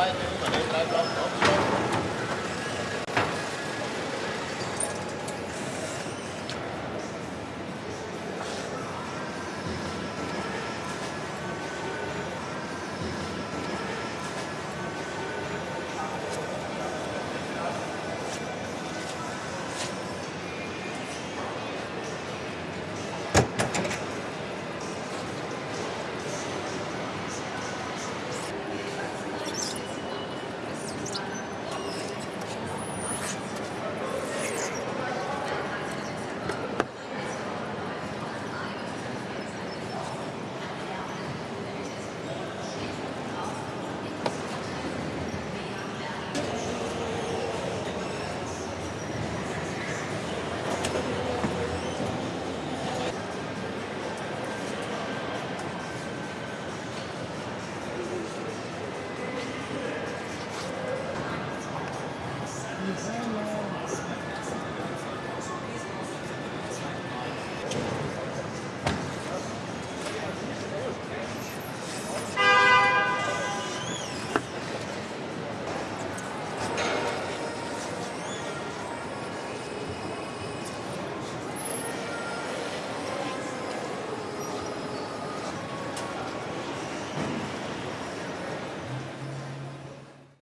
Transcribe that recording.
Sie